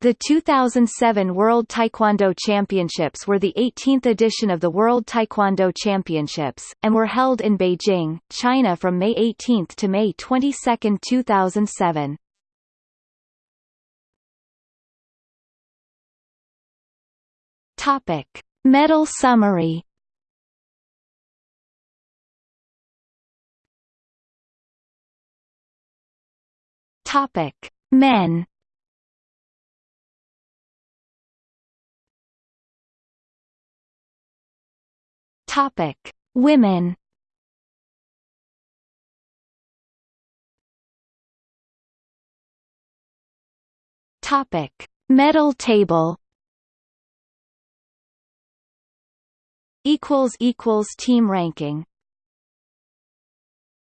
The 2007 World Taekwondo Championships were the 18th edition of the World Taekwondo Championships, and were held in Beijing, China from May 18 to May 22, 2007. Topic. Medal summary Topic: Men. Topic: Women. Topic: Medal table. Equals equals team ranking.